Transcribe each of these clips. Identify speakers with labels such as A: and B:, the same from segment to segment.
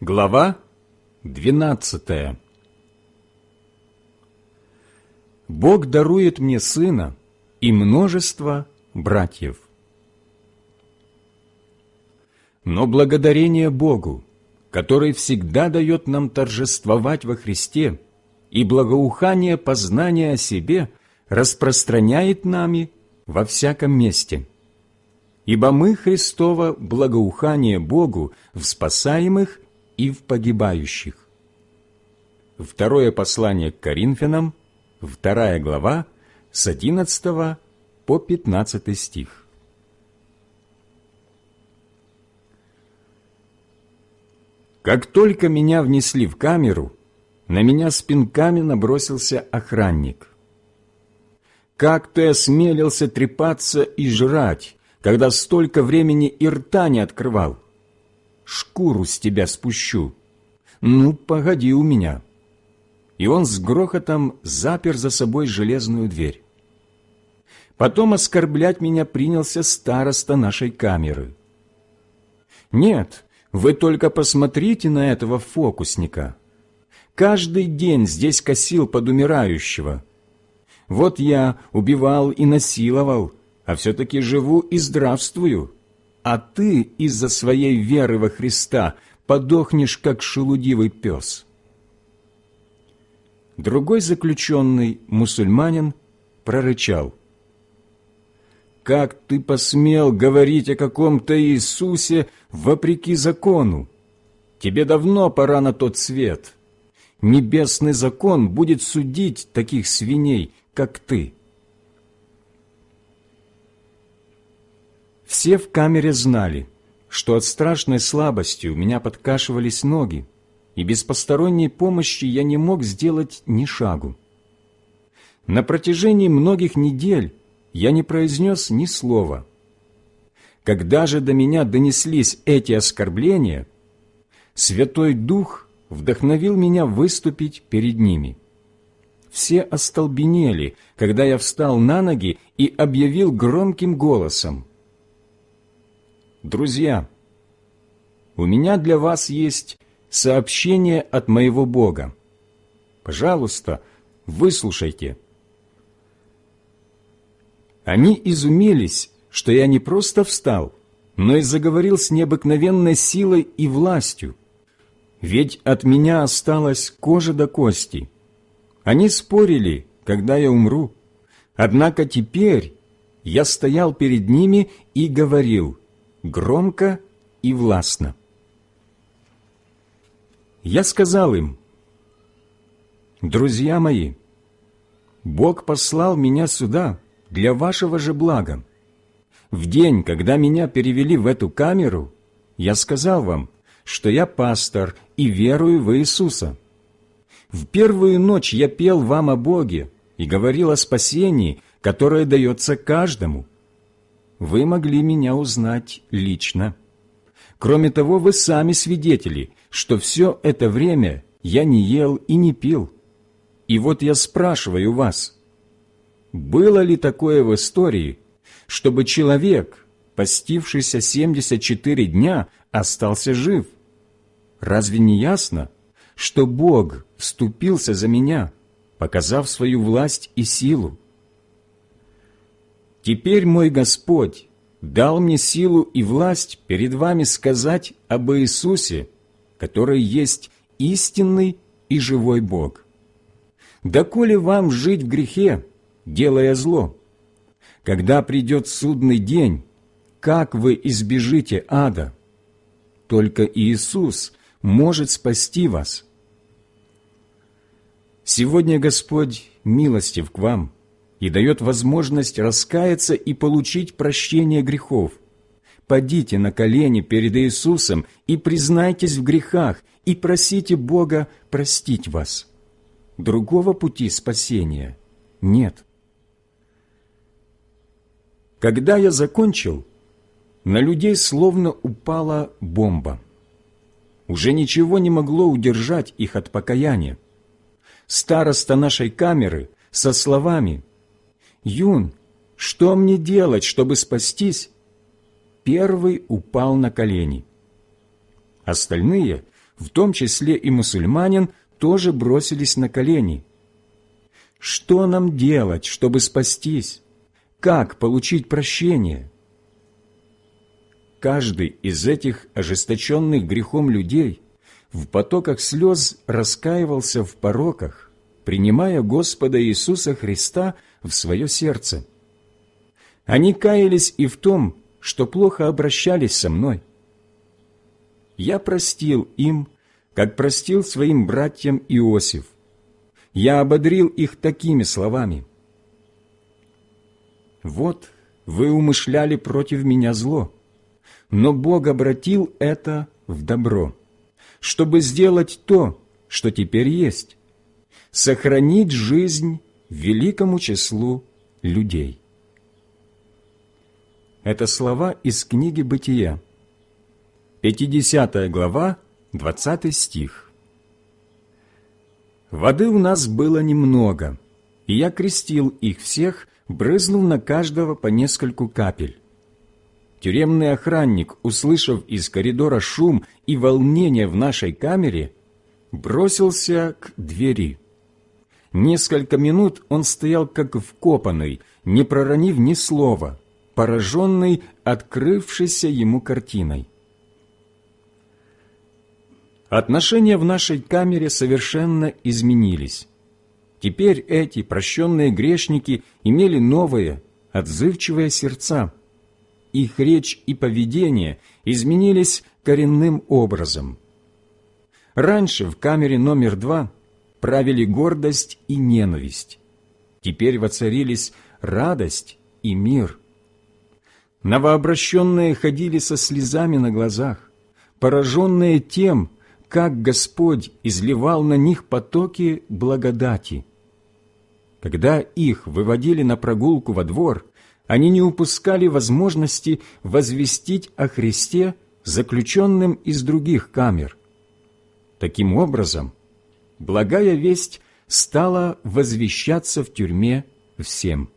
A: Глава двенадцатая Бог дарует мне сына и множество братьев. Но благодарение Богу, который всегда дает нам торжествовать во Христе, и благоухание познания о себе распространяет нами во всяком месте. Ибо мы Христово благоухание Богу в спасаемых и в погибающих. Второе послание к Коринфянам, вторая глава, с 11 по 15 стих. Как только меня внесли в камеру, на меня с пинками набросился охранник. «Как ты осмелился трепаться и жрать, когда столько времени и рта не открывал?» Шкуру с тебя спущу. Ну, погоди у меня». И он с грохотом запер за собой железную дверь. Потом оскорблять меня принялся староста нашей камеры. «Нет, вы только посмотрите на этого фокусника. Каждый день здесь косил под умирающего. Вот я убивал и насиловал, а все-таки живу и здравствую а ты из-за своей веры во Христа подохнешь, как шелудивый пес. Другой заключенный, мусульманин, прорычал. «Как ты посмел говорить о каком-то Иисусе вопреки закону? Тебе давно пора на тот свет. Небесный закон будет судить таких свиней, как ты». Все в камере знали, что от страшной слабости у меня подкашивались ноги, и без посторонней помощи я не мог сделать ни шагу. На протяжении многих недель я не произнес ни слова. Когда же до меня донеслись эти оскорбления, Святой Дух вдохновил меня выступить перед ними. Все остолбенели, когда я встал на ноги и объявил громким голосом – Друзья, у меня для вас есть сообщение от моего Бога. Пожалуйста, выслушайте. Они изумились, что я не просто встал, но и заговорил с необыкновенной силой и властью. Ведь от меня осталась кожа до кости. Они спорили, когда я умру. Однако теперь я стоял перед ними и говорил – громко и властно. Я сказал им, «Друзья мои, Бог послал меня сюда для вашего же блага. В день, когда меня перевели в эту камеру, я сказал вам, что я пастор и верую в Иисуса. В первую ночь я пел вам о Боге и говорил о спасении, которое дается каждому – вы могли меня узнать лично. Кроме того, вы сами свидетели, что все это время я не ел и не пил. И вот я спрашиваю вас, было ли такое в истории, чтобы человек, постившийся 74 дня, остался жив? Разве не ясно, что Бог вступился за меня, показав свою власть и силу? Теперь мой Господь дал мне силу и власть перед вами сказать об Иисусе, который есть истинный и живой Бог. Доколе вам жить в грехе, делая зло? Когда придет судный день, как вы избежите ада? Только Иисус может спасти вас. Сегодня Господь милостив к вам – и дает возможность раскаяться и получить прощение грехов. Падите на колени перед Иисусом и признайтесь в грехах, и просите Бога простить вас. Другого пути спасения нет. Когда я закончил, на людей словно упала бомба. Уже ничего не могло удержать их от покаяния. Староста нашей камеры со словами «Юн, что мне делать, чтобы спастись?» Первый упал на колени. Остальные в том числе и мусульманин, тоже бросились на колени. Что нам делать, чтобы спастись? Как получить прощение? Каждый из этих ожесточенных грехом людей в потоках слез раскаивался в пороках, принимая Господа Иисуса Христа в свое сердце. Они каялись и в том, что плохо обращались со мной. Я простил им, как простил своим братьям Иосиф. Я ободрил их такими словами. «Вот вы умышляли против меня зло, но Бог обратил это в добро, чтобы сделать то, что теперь есть, сохранить жизнь великому числу людей. Это слова из книги «Бытия», 50 глава, 20 стих. «Воды у нас было немного, и я крестил их всех, брызнул на каждого по нескольку капель. Тюремный охранник, услышав из коридора шум и волнение в нашей камере, бросился к двери. Несколько минут он стоял как вкопанный, не проронив ни слова, пораженный открывшейся ему картиной. Отношения в нашей камере совершенно изменились. Теперь эти прощенные грешники имели новые, отзывчивые сердца. Их речь и поведение изменились коренным образом. Раньше в камере номер два правили гордость и ненависть. Теперь воцарились радость и мир. Новообращенные ходили со слезами на глазах, пораженные тем, как Господь изливал на них потоки благодати. Когда их выводили на прогулку во двор, они не упускали возможности возвестить о Христе заключенным из других камер. Таким образом, благая весть стала возвещаться в тюрьме всем.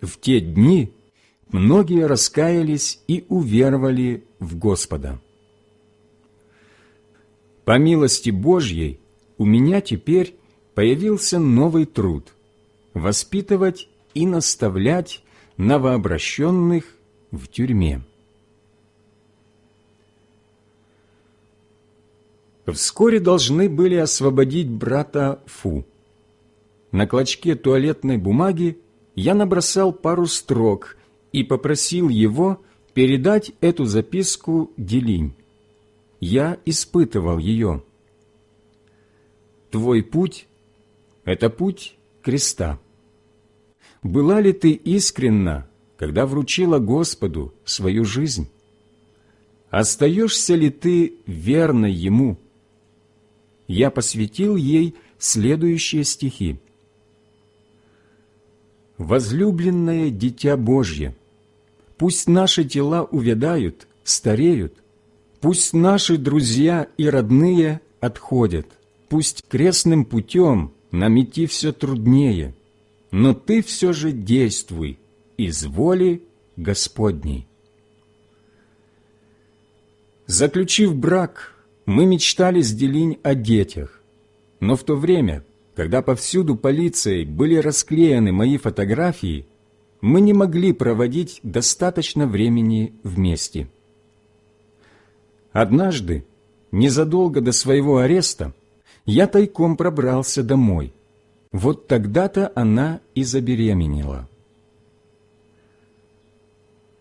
A: В те дни многие раскаялись и уверовали в Господа. По милости Божьей у меня теперь появился новый труд – воспитывать и наставлять новообращенных в тюрьме. Вскоре должны были освободить брата Фу. На клочке туалетной бумаги я набросал пару строк и попросил его передать эту записку Делинь я испытывал ее. Твой путь – это путь креста. Была ли ты искренна, когда вручила Господу свою жизнь? Остаешься ли ты верной Ему? Я посвятил ей следующие стихи. «Возлюбленное Дитя Божье, пусть наши тела увядают, стареют – Пусть наши друзья и родные отходят, пусть крестным путем нам идти все труднее, но ты все же действуй из воли Господней. Заключив брак, мы мечтали с Делинь о детях, но в то время, когда повсюду полицией были расклеены мои фотографии, мы не могли проводить достаточно времени вместе. Однажды, незадолго до своего ареста, я тайком пробрался домой. Вот тогда-то она и забеременела.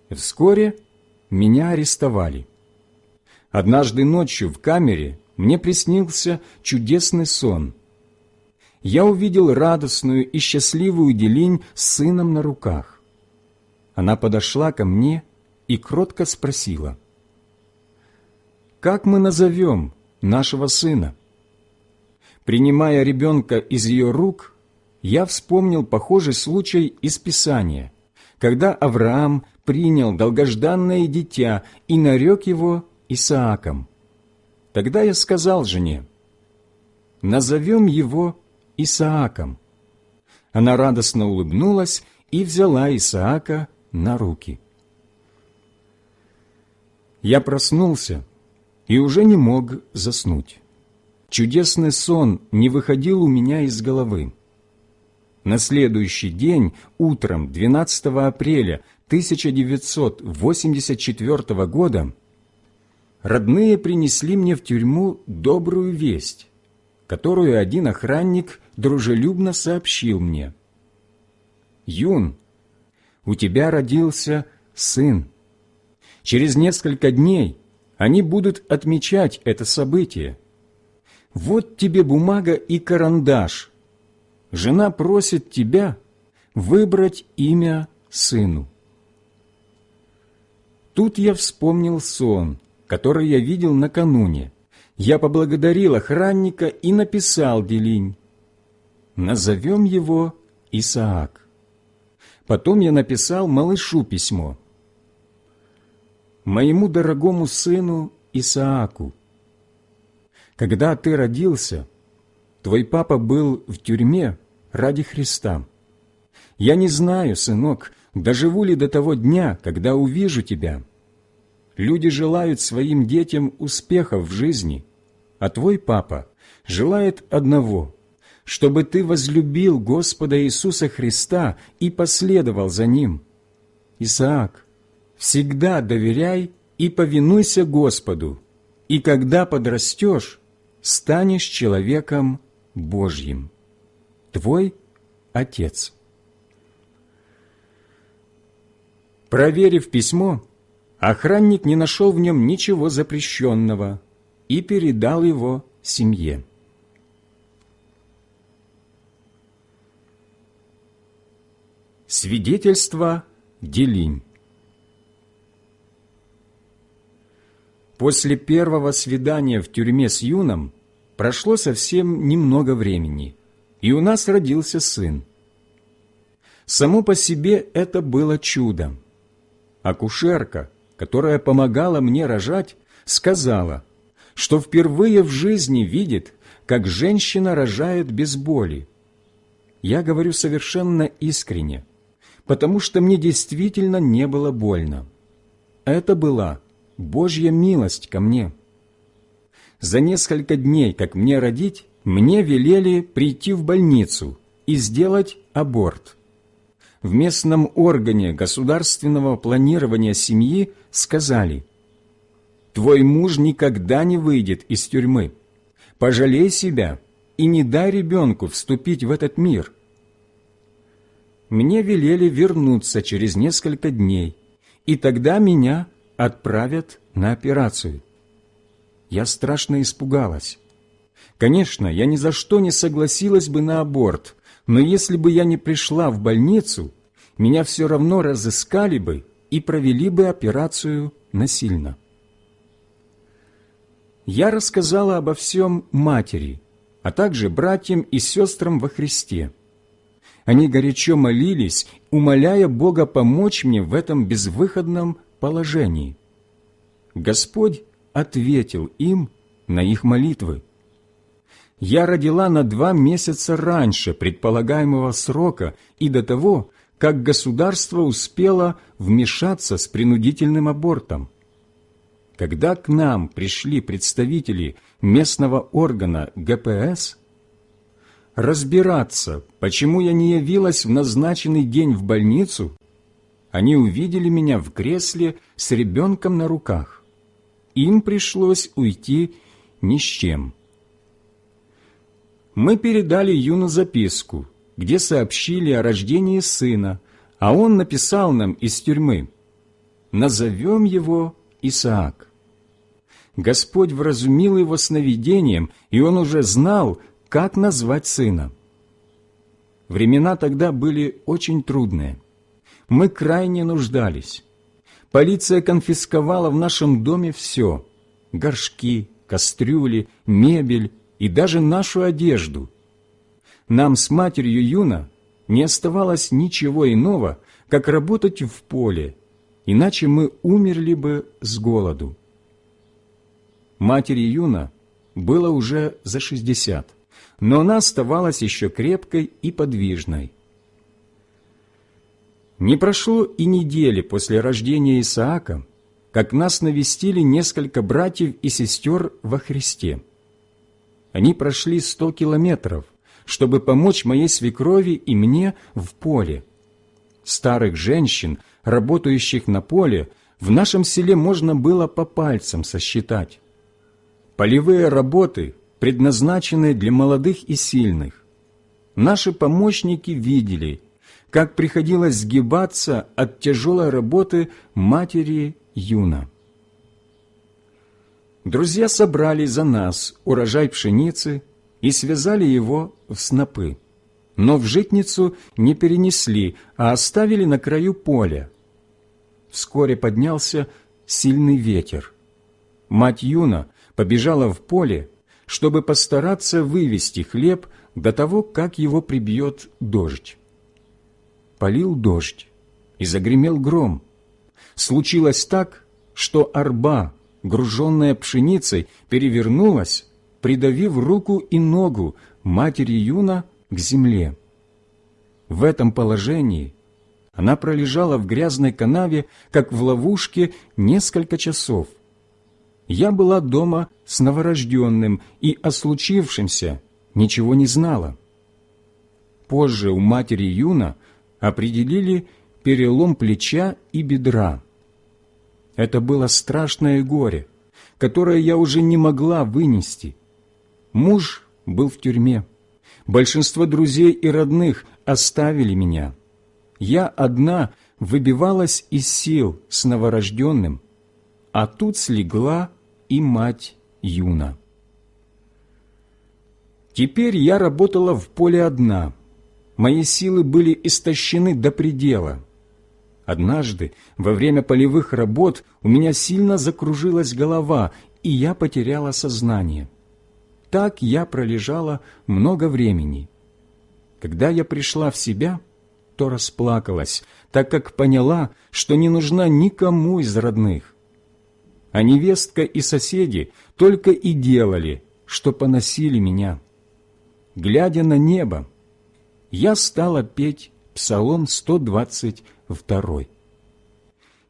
A: Вскоре меня арестовали. Однажды ночью в камере мне приснился чудесный сон. Я увидел радостную и счастливую Делинь с сыном на руках. Она подошла ко мне и кротко спросила — как мы назовем нашего сына? Принимая ребенка из ее рук, я вспомнил похожий случай из Писания, когда Авраам принял долгожданное дитя и нарек его Исааком. Тогда я сказал жене, «Назовем его Исааком». Она радостно улыбнулась и взяла Исаака на руки. Я проснулся и уже не мог заснуть. Чудесный сон не выходил у меня из головы. На следующий день, утром 12 апреля 1984 года, родные принесли мне в тюрьму добрую весть, которую один охранник дружелюбно сообщил мне. «Юн, у тебя родился сын. Через несколько дней они будут отмечать это событие. Вот тебе бумага и карандаш. Жена просит тебя выбрать имя сыну. Тут я вспомнил сон, который я видел накануне. Я поблагодарил охранника и написал Делинь. Назовем его Исаак. Потом я написал малышу письмо. Моему дорогому сыну Исааку. Когда ты родился, твой папа был в тюрьме ради Христа. Я не знаю, сынок, доживу ли до того дня, когда увижу тебя. Люди желают своим детям успехов в жизни, а твой папа желает одного – чтобы ты возлюбил Господа Иисуса Христа и последовал за Ним. Исаак, всегда доверяй и повинуйся Господу, и когда подрастешь, станешь человеком Божьим. Твой Отец. Проверив письмо, охранник не нашел в нем ничего запрещенного и передал его семье. Свидетельство Делинь После первого свидания в тюрьме с Юном прошло совсем немного времени, и у нас родился сын. Само по себе это было чудом. Акушерка, которая помогала мне рожать, сказала, что впервые в жизни видит, как женщина рожает без боли. Я говорю совершенно искренне – потому что мне действительно не было больно. Это была Божья милость ко мне. За несколько дней, как мне родить, мне велели прийти в больницу и сделать аборт. В местном органе государственного планирования семьи сказали, «Твой муж никогда не выйдет из тюрьмы. Пожалей себя и не дай ребенку вступить в этот мир» мне велели вернуться через несколько дней, и тогда меня отправят на операцию. Я страшно испугалась. Конечно, я ни за что не согласилась бы на аборт, но если бы я не пришла в больницу, меня все равно разыскали бы и провели бы операцию насильно. Я рассказала обо всем матери, а также братьям и сестрам во Христе. Они горячо молились, умоляя Бога помочь мне в этом безвыходном положении. Господь ответил им на их молитвы. Я родила на два месяца раньше предполагаемого срока и до того, как государство успело вмешаться с принудительным абортом. Когда к нам пришли представители местного органа ГПС, разбираться, почему я не явилась в назначенный день в больницу, они увидели меня в кресле с ребенком на руках. Им пришлось уйти ни с чем. Мы передали Юну записку, где сообщили о рождении сына, а он написал нам из тюрьмы «Назовем его Исаак». Господь вразумил его сновидением, и он уже знал, как назвать сына. Времена тогда были очень трудные. Мы крайне нуждались. Полиция конфисковала в нашем доме все – горшки, кастрюли, мебель и даже нашу одежду. Нам с матерью Юна не оставалось ничего иного, как работать в поле, иначе мы умерли бы с голоду. Матери Юна было уже за шестьдесят но она оставалась еще крепкой и подвижной. Не прошло и недели после рождения Исаака, как нас навестили несколько братьев и сестер во Христе. Они прошли сто километров, чтобы помочь моей свекрови и мне в поле. Старых женщин, работающих на поле, в нашем селе можно было по пальцам сосчитать. Полевые работы предназначены для молодых и сильных. Наши помощники видели, как приходилось сгибаться от тяжелой работы матери Юна. Друзья собрали за нас урожай пшеницы и связали его в снопы, но в житницу не перенесли, а оставили на краю поля. Вскоре поднялся сильный ветер. Мать Юна побежала в поле, чтобы постараться вывести хлеб до того, как его прибьет дождь. Полил дождь, и загремел гром. Случилось так, что арба, груженная пшеницей, перевернулась, придавив руку и ногу матери Юна к земле. В этом положении она пролежала в грязной канаве, как в ловушке, несколько часов. Я была дома с новорожденным и о случившемся ничего не знала. Позже у матери Юна определили перелом плеча и бедра. Это было страшное горе, которое я уже не могла вынести. Муж был в тюрьме. Большинство друзей и родных оставили меня. Я одна выбивалась из сил с новорожденным, а тут слегла и мать Юна. Теперь я работала в поле одна. Мои силы были истощены до предела. Однажды, во время полевых работ, у меня сильно закружилась голова, и я потеряла сознание. Так я пролежала много времени. Когда я пришла в себя, то расплакалась, так как поняла, что не нужна никому из родных. А невестка и соседи только и делали, что поносили меня. Глядя на небо, я стала петь Псалом 122.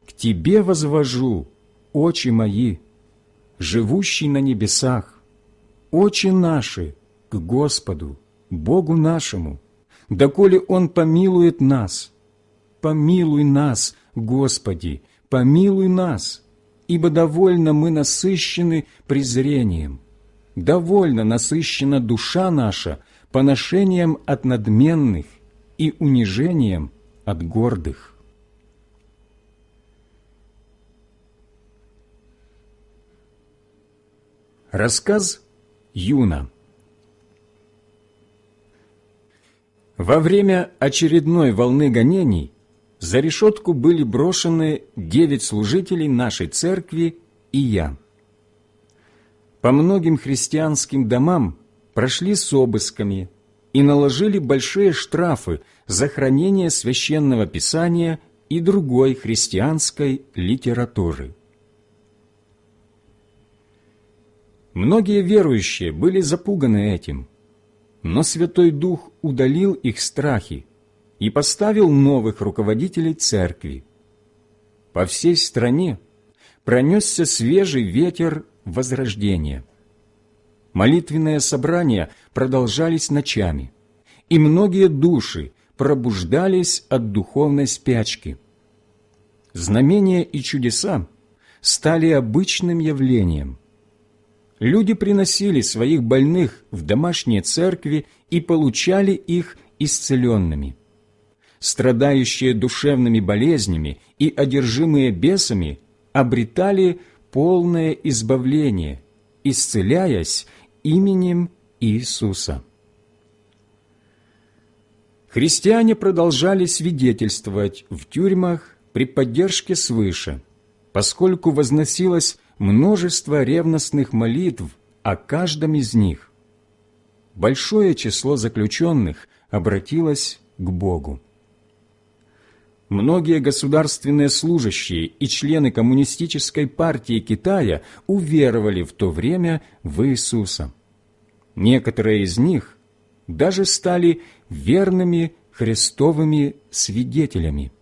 A: «К Тебе возвожу, очи мои, живущий на небесах, очи наши к Господу, Богу нашему, доколе Он помилует нас. Помилуй нас, Господи, помилуй нас, ибо довольно мы насыщены презрением, довольно насыщена душа наша поношением от надменных и унижением от гордых. Рассказ Юна Во время очередной волны гонений за решетку были брошены девять служителей нашей церкви и я. По многим христианским домам прошли с обысками и наложили большие штрафы за хранение священного писания и другой христианской литературы. Многие верующие были запуганы этим, но Святой Дух удалил их страхи и поставил новых руководителей церкви. По всей стране пронесся свежий ветер возрождения. Молитвенные собрания продолжались ночами, и многие души пробуждались от духовной спячки. Знамения и чудеса стали обычным явлением. Люди приносили своих больных в домашние церкви и получали их исцеленными. Страдающие душевными болезнями и одержимые бесами обретали полное избавление, исцеляясь именем Иисуса. Христиане продолжали свидетельствовать в тюрьмах при поддержке свыше, поскольку возносилось множество ревностных молитв о каждом из них. Большое число заключенных обратилось к Богу. Многие государственные служащие и члены Коммунистической партии Китая уверовали в то время в Иисуса. Некоторые из них даже стали верными христовыми свидетелями.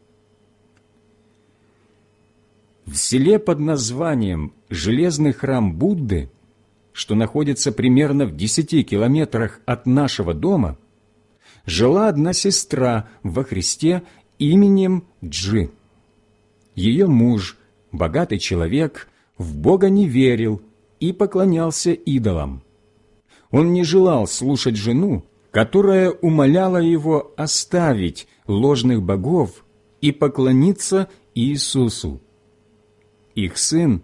A: в селе под названием «Железный храм Будды», что находится примерно в десяти километрах от нашего дома, жила одна сестра во Христе именем Джи. Ее муж, богатый человек, в Бога не верил и поклонялся идолам. Он не желал слушать жену, которая умоляла его оставить ложных богов и поклониться Иисусу. Их сын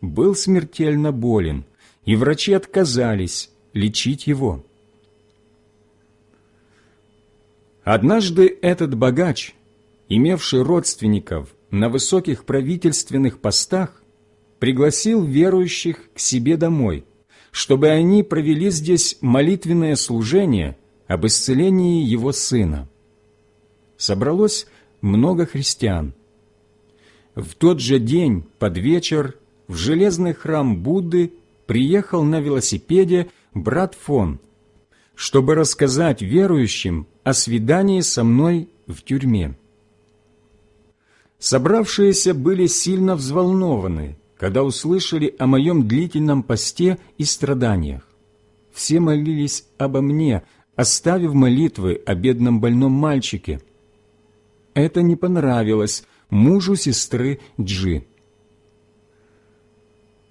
A: был смертельно болен, и врачи отказались лечить его. Однажды этот богач, имевший родственников на высоких правительственных постах, пригласил верующих к себе домой, чтобы они провели здесь молитвенное служение об исцелении его сына. Собралось много христиан. В тот же день, под вечер, в железный храм Будды приехал на велосипеде брат Фон, чтобы рассказать верующим о свидании со мной в тюрьме. Собравшиеся были сильно взволнованы, когда услышали о моем длительном посте и страданиях. Все молились обо мне, оставив молитвы о бедном больном мальчике. Это не понравилось мужу сестры Джи.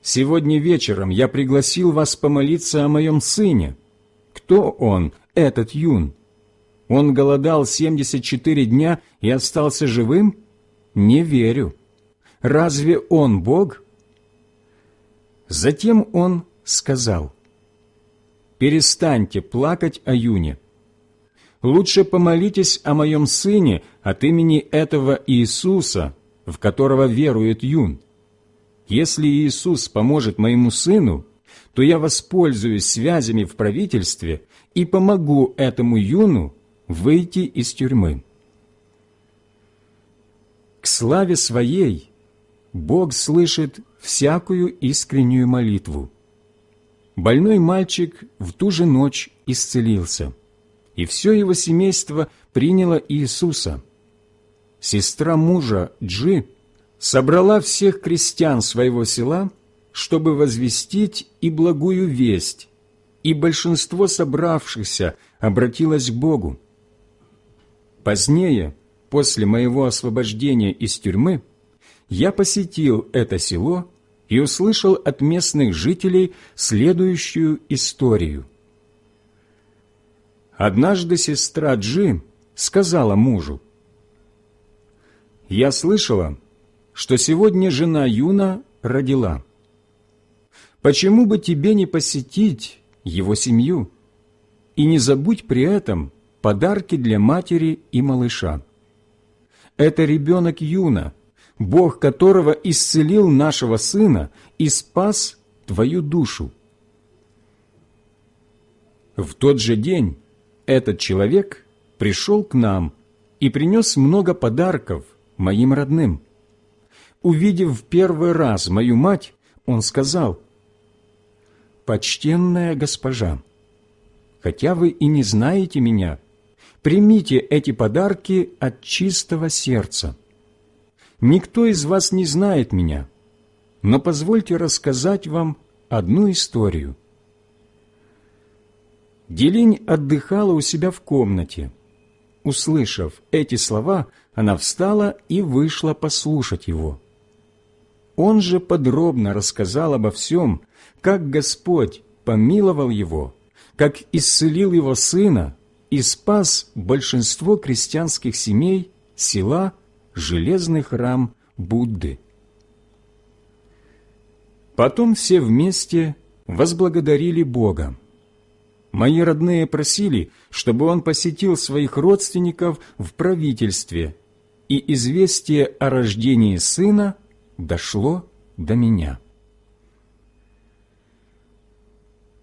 A: «Сегодня вечером я пригласил вас помолиться о моем сыне. Кто он, этот юн? Он голодал 74 дня и остался живым? Не верю. Разве он Бог?» Затем он сказал, «Перестаньте плакать о юне. Лучше помолитесь о моем сыне от имени этого Иисуса, в которого верует юн. Если Иисус поможет моему сыну, то я воспользуюсь связями в правительстве и помогу этому юну выйти из тюрьмы. К славе своей Бог слышит всякую искреннюю молитву. Больной мальчик в ту же ночь исцелился, и все его семейство приняло Иисуса. Сестра мужа Джи собрала всех крестьян своего села, чтобы возвестить и благую весть, и большинство собравшихся обратилось к Богу. Позднее, после моего освобождения из тюрьмы, я посетил это село и услышал от местных жителей следующую историю. Однажды сестра Джи сказала мужу, «Я слышала, что сегодня жена Юна родила. Почему бы тебе не посетить его семью? И не забудь при этом подарки для матери и малыша. Это ребенок Юна, Бог которого исцелил нашего сына и спас твою душу. В тот же день этот человек пришел к нам и принес много подарков моим родным. Увидев в первый раз мою мать, он сказал, «Почтенная госпожа, хотя вы и не знаете меня, примите эти подарки от чистого сердца. Никто из вас не знает меня, но позвольте рассказать вам одну историю. Делинь отдыхала у себя в комнате. Услышав эти слова, она встала и вышла послушать его. Он же подробно рассказал обо всем, как Господь помиловал его, как исцелил его сына и спас большинство крестьянских семей села железный храм Будды. Потом все вместе возблагодарили Бога. Мои родные просили, чтобы он посетил своих родственников в правительстве, и известие о рождении сына дошло до меня.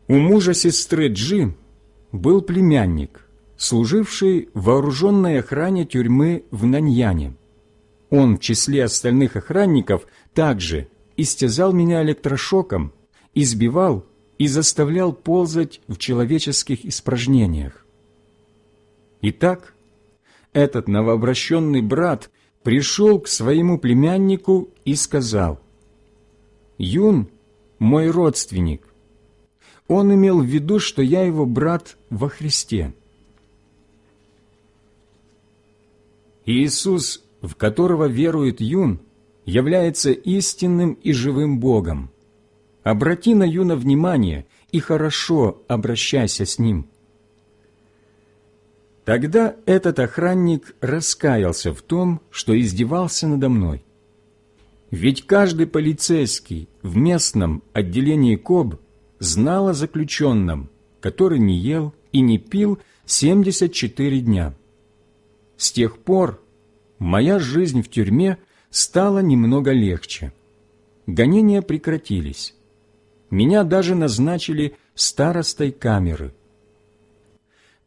A: У мужа сестры Джи был племянник, служивший в вооруженной охране тюрьмы в Наньяне. Он в числе остальных охранников также истязал меня электрошоком, избивал и заставлял ползать в человеческих испражнениях. Итак, этот новообращенный брат пришел к своему племяннику и сказал, «Юн – мой родственник». Он имел в виду, что я его брат во Христе. Иисус, в которого верует Юн, является истинным и живым Богом. Обрати на Юна внимание и хорошо обращайся с ним. Тогда этот охранник раскаялся в том, что издевался надо мной. Ведь каждый полицейский в местном отделении КОБ знал о заключенном, который не ел и не пил 74 дня. С тех пор моя жизнь в тюрьме стала немного легче. Гонения прекратились. Меня даже назначили старостой камеры.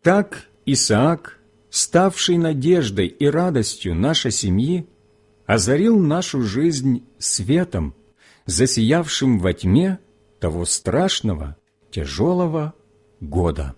A: Так Исаак, ставший надеждой и радостью нашей семьи, озарил нашу жизнь светом, засиявшим во тьме того страшного, тяжелого года.